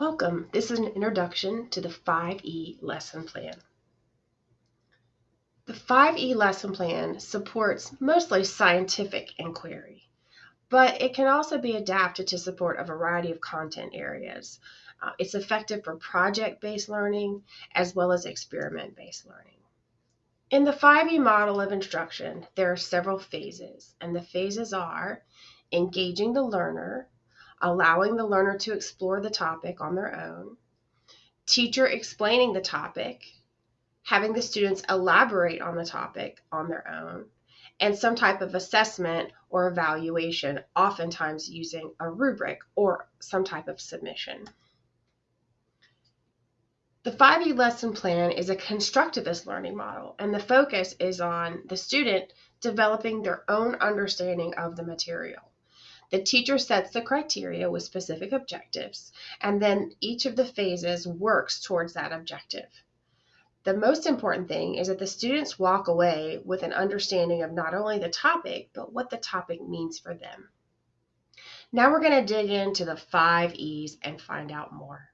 Welcome. This is an introduction to the 5E lesson plan. The 5E lesson plan supports mostly scientific inquiry, but it can also be adapted to support a variety of content areas. Uh, it's effective for project-based learning as well as experiment-based learning. In the 5E model of instruction, there are several phases, and the phases are engaging the learner, allowing the learner to explore the topic on their own, teacher explaining the topic, having the students elaborate on the topic on their own, and some type of assessment or evaluation, oftentimes using a rubric or some type of submission. The 5E lesson plan is a constructivist learning model, and the focus is on the student developing their own understanding of the material. The teacher sets the criteria with specific objectives, and then each of the phases works towards that objective. The most important thing is that the students walk away with an understanding of not only the topic, but what the topic means for them. Now we're going to dig into the five E's and find out more.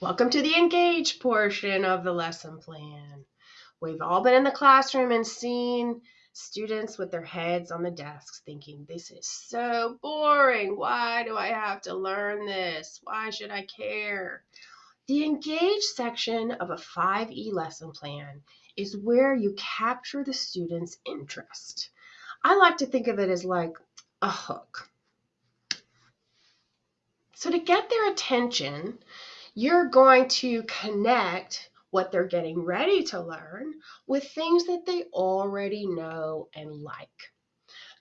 Welcome to the engage portion of the lesson plan. We've all been in the classroom and seen students with their heads on the desks thinking, This is so boring. Why do I have to learn this? Why should I care? The engage section of a 5E lesson plan is where you capture the student's interest. I like to think of it as like a hook. So, to get their attention, you're going to connect what they're getting ready to learn with things that they already know and like.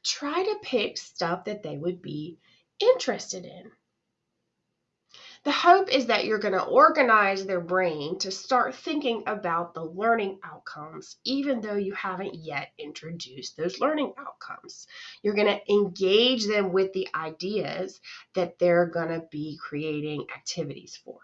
Try to pick stuff that they would be interested in. The hope is that you're going to organize their brain to start thinking about the learning outcomes, even though you haven't yet introduced those learning outcomes. You're going to engage them with the ideas that they're going to be creating activities for.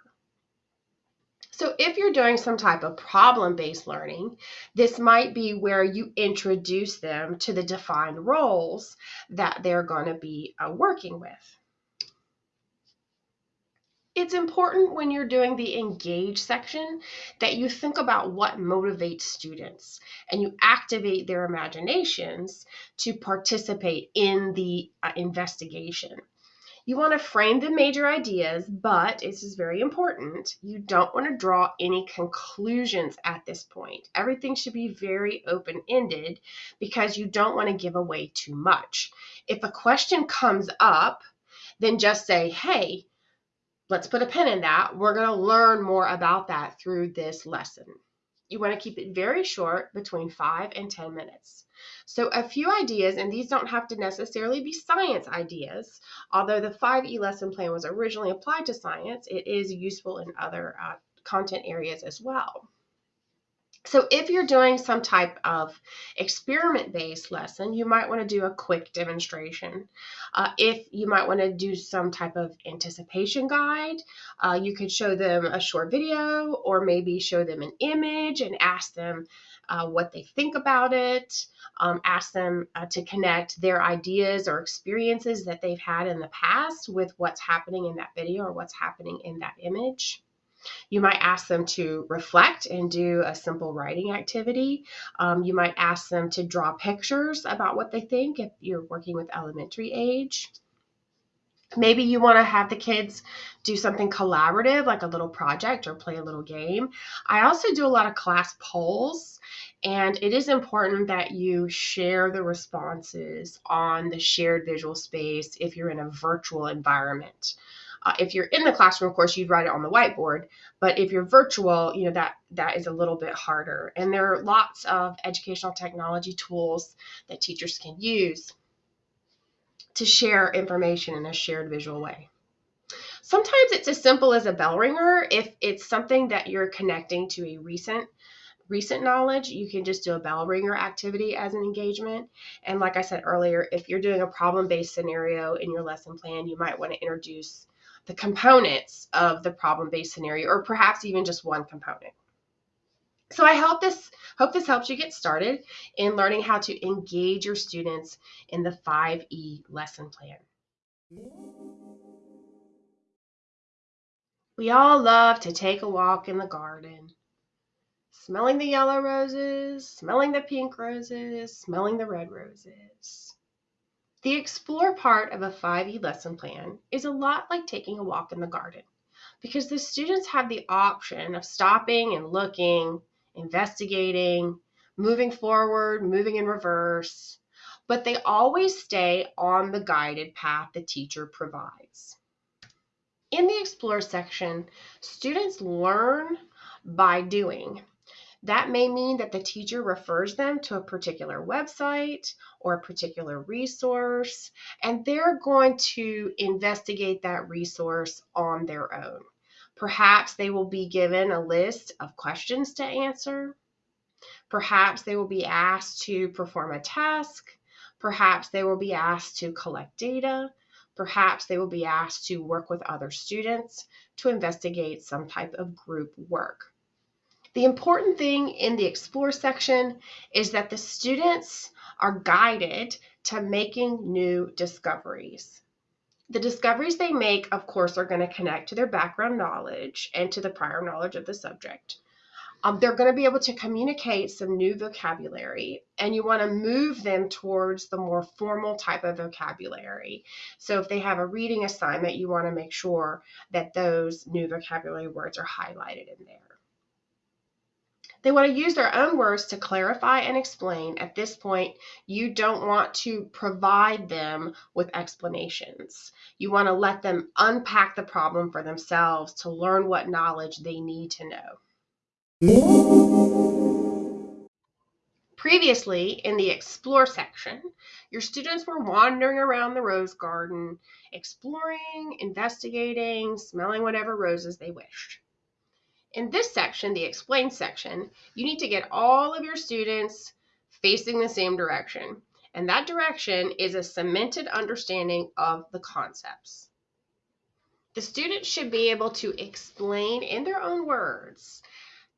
So if you're doing some type of problem-based learning, this might be where you introduce them to the defined roles that they're going to be uh, working with. It's important when you're doing the engage section that you think about what motivates students and you activate their imaginations to participate in the uh, investigation. You want to frame the major ideas, but this is very important. You don't want to draw any conclusions at this point. Everything should be very open ended because you don't want to give away too much. If a question comes up, then just say, hey, let's put a pin in that. We're going to learn more about that through this lesson. You want to keep it very short, between 5 and 10 minutes. So a few ideas, and these don't have to necessarily be science ideas, although the 5E lesson plan was originally applied to science, it is useful in other uh, content areas as well. So if you're doing some type of experiment-based lesson, you might want to do a quick demonstration. Uh, if you might want to do some type of anticipation guide, uh, you could show them a short video or maybe show them an image and ask them uh, what they think about it, um, ask them uh, to connect their ideas or experiences that they've had in the past with what's happening in that video or what's happening in that image. You might ask them to reflect and do a simple writing activity. Um, you might ask them to draw pictures about what they think if you're working with elementary age. Maybe you want to have the kids do something collaborative, like a little project or play a little game. I also do a lot of class polls, and it is important that you share the responses on the shared visual space if you're in a virtual environment. Uh, if you're in the classroom, of course, you'd write it on the whiteboard. But if you're virtual, you know that that is a little bit harder. And there are lots of educational technology tools that teachers can use to share information in a shared visual way. Sometimes it's as simple as a bell ringer. If it's something that you're connecting to a recent recent knowledge, you can just do a bell ringer activity as an engagement. And like I said earlier, if you're doing a problem-based scenario in your lesson plan, you might want to introduce the components of the problem-based scenario, or perhaps even just one component. So I hope this hope this helps you get started in learning how to engage your students in the 5E lesson plan. We all love to take a walk in the garden, smelling the yellow roses, smelling the pink roses, smelling the red roses. The explore part of a 5E lesson plan is a lot like taking a walk in the garden because the students have the option of stopping and looking, investigating, moving forward, moving in reverse, but they always stay on the guided path the teacher provides. In the Explore section, students learn by doing. That may mean that the teacher refers them to a particular website or a particular resource, and they're going to investigate that resource on their own. Perhaps they will be given a list of questions to answer. Perhaps they will be asked to perform a task. Perhaps they will be asked to collect data. Perhaps they will be asked to work with other students to investigate some type of group work. The important thing in the Explore section is that the students are guided to making new discoveries. The discoveries they make, of course, are going to connect to their background knowledge and to the prior knowledge of the subject. Um, they're going to be able to communicate some new vocabulary, and you want to move them towards the more formal type of vocabulary. So, if they have a reading assignment, you want to make sure that those new vocabulary words are highlighted in there. They want to use their own words to clarify and explain. At this point, you don't want to provide them with explanations. You want to let them unpack the problem for themselves to learn what knowledge they need to know. Previously, in the Explore section, your students were wandering around the rose garden, exploring, investigating, smelling whatever roses they wished. In this section, the Explain section, you need to get all of your students facing the same direction. And that direction is a cemented understanding of the concepts. The students should be able to explain in their own words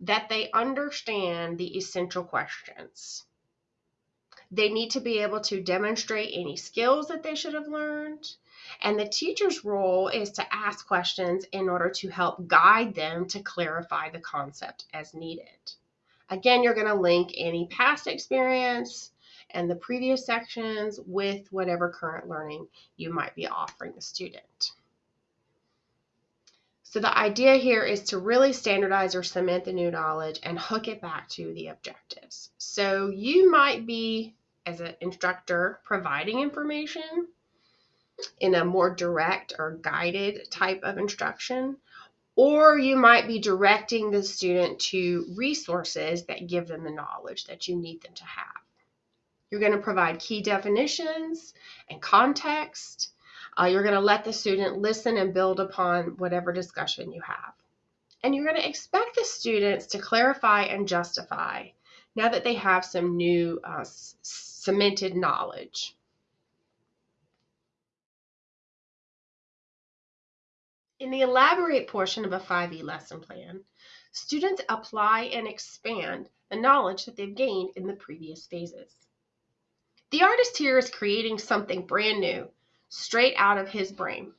that they understand the essential questions. They need to be able to demonstrate any skills that they should have learned. And the teacher's role is to ask questions in order to help guide them to clarify the concept as needed. Again, you're going to link any past experience and the previous sections with whatever current learning you might be offering the student. So the idea here is to really standardize or cement the new knowledge and hook it back to the objectives. So you might be, as an instructor, providing information in a more direct or guided type of instruction, or you might be directing the student to resources that give them the knowledge that you need them to have. You're going to provide key definitions and context uh, you're going to let the student listen and build upon whatever discussion you have. And you're going to expect the students to clarify and justify now that they have some new uh, cemented knowledge. In the elaborate portion of a 5E lesson plan, students apply and expand the knowledge that they've gained in the previous phases. The artist here is creating something brand new straight out of his brain.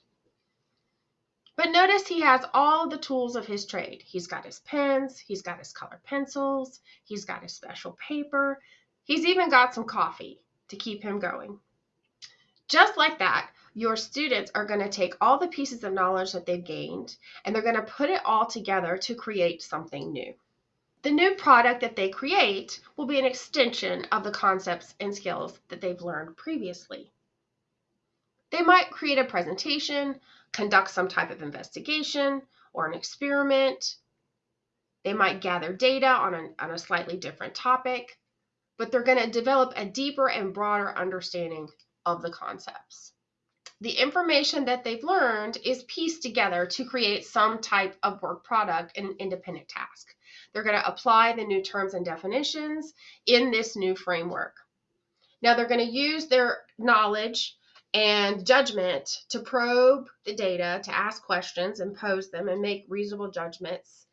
But notice he has all the tools of his trade. He's got his pens, he's got his colored pencils, he's got his special paper, he's even got some coffee to keep him going. Just like that, your students are going to take all the pieces of knowledge that they've gained and they're going to put it all together to create something new. The new product that they create will be an extension of the concepts and skills that they've learned previously. They might create a presentation, conduct some type of investigation or an experiment. They might gather data on a, on a slightly different topic, but they're going to develop a deeper and broader understanding of the concepts. The information that they've learned is pieced together to create some type of work product in an independent task. They're going to apply the new terms and definitions in this new framework. Now they're going to use their knowledge and judgment to probe the data, to ask questions and pose them and make reasonable judgments.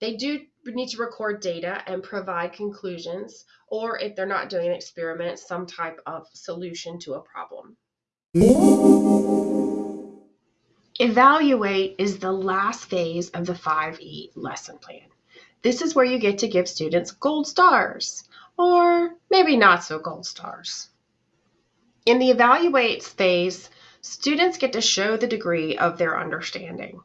They do need to record data and provide conclusions, or if they're not doing an experiment, some type of solution to a problem. Evaluate is the last phase of the 5E lesson plan. This is where you get to give students gold stars, or maybe not so gold stars. In the evaluate phase, students get to show the degree of their understanding.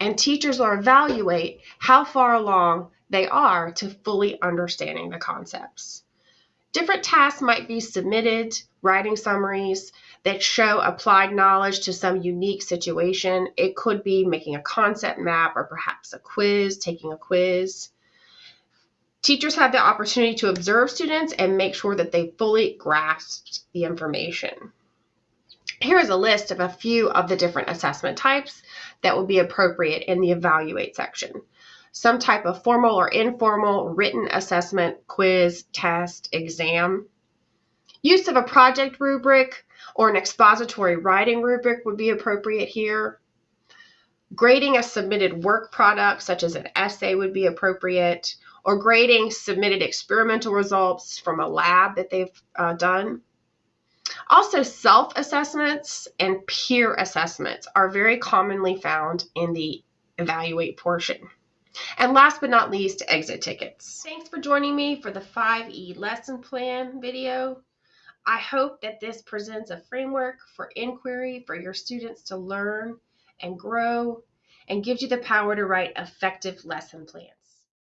And teachers will evaluate how far along they are to fully understanding the concepts. Different tasks might be submitted, writing summaries that show applied knowledge to some unique situation. It could be making a concept map or perhaps a quiz, taking a quiz. Teachers have the opportunity to observe students and make sure that they fully grasped the information. Here is a list of a few of the different assessment types that will be appropriate in the evaluate section some type of formal or informal written assessment, quiz, test, exam. Use of a project rubric or an expository writing rubric would be appropriate here. Grading a submitted work product, such as an essay, would be appropriate, or grading submitted experimental results from a lab that they've uh, done. Also, self assessments and peer assessments are very commonly found in the evaluate portion. And last but not least, exit tickets. Thanks for joining me for the 5E lesson plan video. I hope that this presents a framework for inquiry for your students to learn and grow and gives you the power to write effective lesson plans.